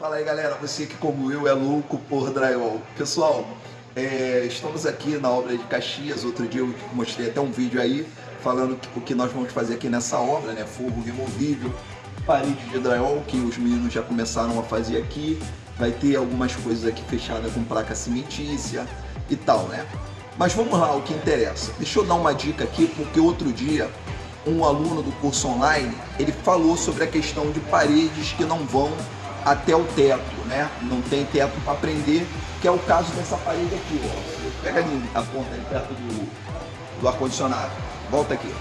Fala aí galera, você que como eu é louco por drywall. Pessoal, é, estamos aqui na obra de Caxias, outro dia eu mostrei até um vídeo aí falando o que nós vamos fazer aqui nessa obra, né? Forro removível, parede de drywall que os meninos já começaram a fazer aqui. Vai ter algumas coisas aqui fechadas com placa cimentícia e tal, né? Mas vamos lá, o que interessa. Deixa eu dar uma dica aqui, porque outro dia um aluno do curso online, ele falou sobre a questão de paredes que não vão até o teto, né? Não tem teto para prender, que é o caso dessa parede aqui, ó. Pega ali a ponta ali perto do, do ar-condicionado. Volta aqui.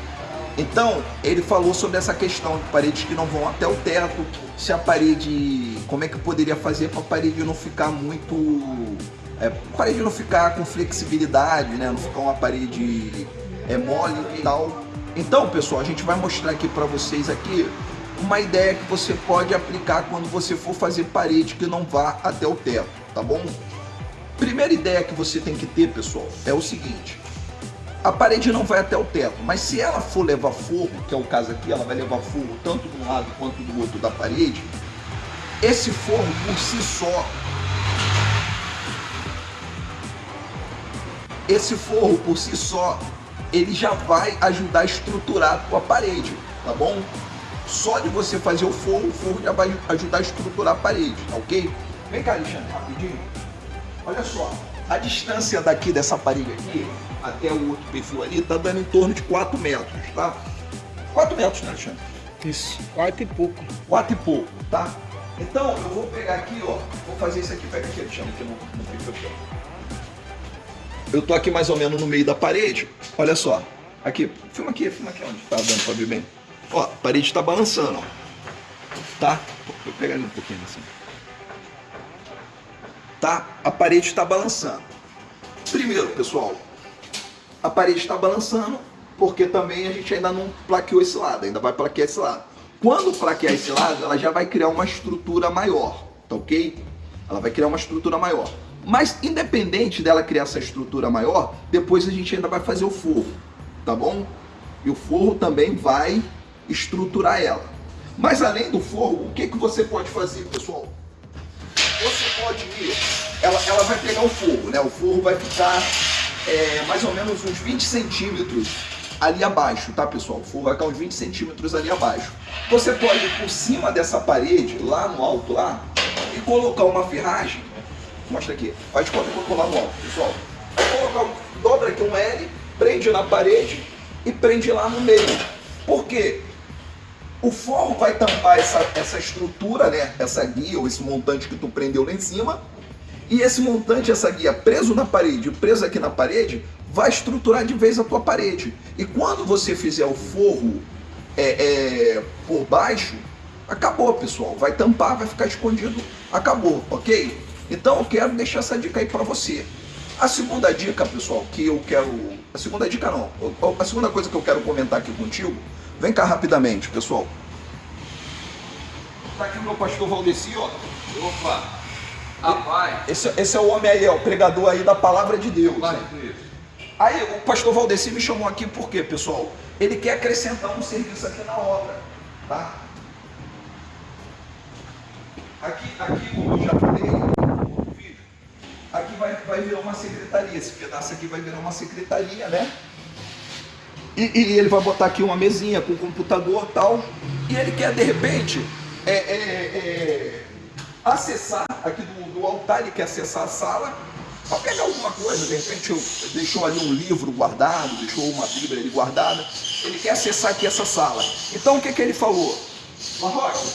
Então, ele falou sobre essa questão de paredes que não vão até o teto, se a parede... Como é que poderia fazer para a parede não ficar muito... É, a parede não ficar com flexibilidade, né? Não ficar uma parede é, mole e tal. Então, pessoal, a gente vai mostrar aqui para vocês aqui uma ideia que você pode aplicar quando você for fazer parede que não vá até o teto, tá bom? Primeira ideia que você tem que ter, pessoal, é o seguinte. A parede não vai até o teto, mas se ela for levar forro, que é o caso aqui, ela vai levar forro tanto de um lado quanto do outro da parede, esse forro por si só, esse forro por si só, ele já vai ajudar a estruturar a tua parede, tá bom? Só de você fazer o forro, o forro já vai ajudar a estruturar a parede, tá ok? Vem cá, Alexandre, rapidinho. Olha só, a distância daqui dessa parede aqui até o outro perfil ali tá dando em torno de 4 metros, tá? 4 metros, né, Alexandre? Isso, 4 e pouco. 4 e pouco, tá? Então, eu vou pegar aqui, ó, vou fazer isso aqui, pega aqui, Alexandre, aqui no, no perfil aqui. Eu tô aqui mais ou menos no meio da parede, olha só. Aqui, filma aqui, filma aqui onde tá dando pra ver bem. Ó, a parede está balançando, ó. Tá? Vou pegar ele um pouquinho assim. Tá? A parede está balançando. Primeiro, pessoal, a parede está balançando porque também a gente ainda não plaqueou esse lado, ainda vai plaquear esse lado. Quando plaquear esse lado, ela já vai criar uma estrutura maior, tá ok? Ela vai criar uma estrutura maior. Mas independente dela criar essa estrutura maior, depois a gente ainda vai fazer o forro, tá bom? E o forro também vai estruturar ela. Mas além do forro, o que, que você pode fazer, pessoal? Você pode ir, ela, ela vai pegar o forro, né? O forro vai ficar é, mais ou menos uns 20 centímetros ali abaixo, tá pessoal? O forro vai ficar uns 20 centímetros ali abaixo. Você pode ir por cima dessa parede, lá no alto lá, e colocar uma ferragem, mostra aqui, faz conta que eu lá no alto, pessoal. Colocar, dobra aqui um L, prende na parede e prende lá no meio. Por quê? O forro vai tampar essa, essa estrutura, né? essa guia ou esse montante que tu prendeu lá em cima. E esse montante, essa guia preso na parede, preso aqui na parede, vai estruturar de vez a tua parede. E quando você fizer o forro é, é, por baixo, acabou pessoal. Vai tampar, vai ficar escondido, acabou, ok? Então eu quero deixar essa dica aí para você. A segunda dica, pessoal, que eu quero... A segunda dica não. A segunda coisa que eu quero comentar aqui contigo Vem cá rapidamente, pessoal. Tá aqui o meu pastor Valdeci, ó. Opa! Rapaz! Esse, esse é o homem aí, ó, o pregador aí da palavra de Deus. Vai, aí o pastor Valdeci me chamou aqui por quê, pessoal? Ele quer acrescentar um serviço aqui na obra, tá? Aqui, aqui eu já falei aqui vai, vai virar uma secretaria. Esse pedaço aqui vai virar uma secretaria, né? E, e, ele vai botar aqui uma mesinha com computador tal. E ele quer, de repente, é, é, é, acessar aqui do, do, altar, ele quer acessar a sala para pegar alguma coisa. De repente, deixou ali um livro guardado, deixou uma Bíblia ali guardada. Ele quer acessar aqui essa sala. Então, o que, que ele falou? Marroque,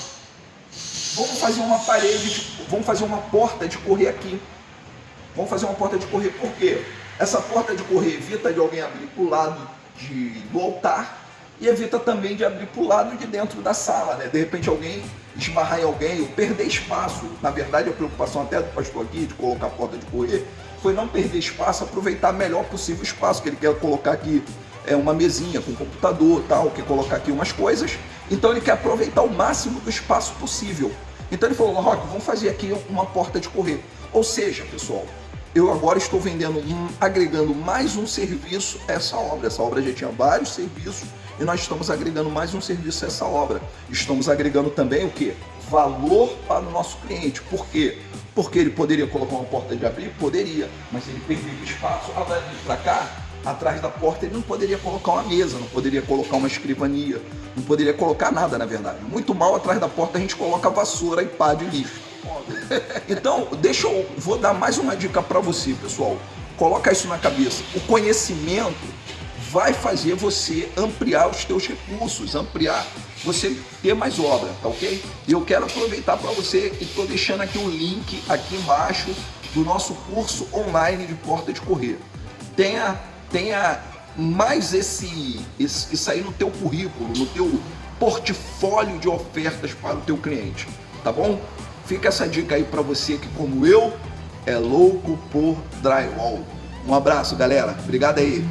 vamos fazer uma parede, de, vamos fazer uma porta de correr aqui. Vamos fazer uma porta de correr, por quê? Essa porta de correr evita de alguém abrir para o lado de, do altar e evita também de abrir para o lado de dentro da sala, né? De repente alguém esbarrar em alguém ou perder espaço. Na verdade, a preocupação até do pastor aqui de colocar a porta de correr foi não perder espaço, aproveitar melhor possível o espaço, que ele quer colocar aqui é, uma mesinha com computador tal, quer colocar aqui umas coisas. Então ele quer aproveitar o máximo do espaço possível. Então ele falou, Rock, vamos fazer aqui uma porta de correr. Ou seja, pessoal, eu agora estou vendendo, agregando mais um serviço a essa obra. Essa obra já tinha vários serviços e nós estamos agregando mais um serviço a essa obra. Estamos agregando também o que? valor para o nosso cliente. Por quê? Porque ele poderia colocar uma porta de abrir? Poderia, mas ele perderia espaço. Ah, vai para cá, atrás da porta ele não poderia colocar uma mesa, não poderia colocar uma escrivania, não poderia colocar nada, na verdade. Muito mal atrás da porta a gente coloca vassoura e pá de lixo. Então, deixa eu vou dar mais uma dica para você, pessoal. Coloca isso na cabeça. O conhecimento vai fazer você ampliar os teus recursos, ampliar, você ter mais obra, tá ok? Eu quero aproveitar para você e estou deixando aqui um link aqui embaixo do nosso curso online de porta de correr. Tenha, tenha mais esse, esse, isso aí no teu currículo, no teu portfólio de ofertas para o teu cliente, tá bom? Fica essa dica aí para você que como eu é louco por drywall. Um abraço, galera. Obrigado aí.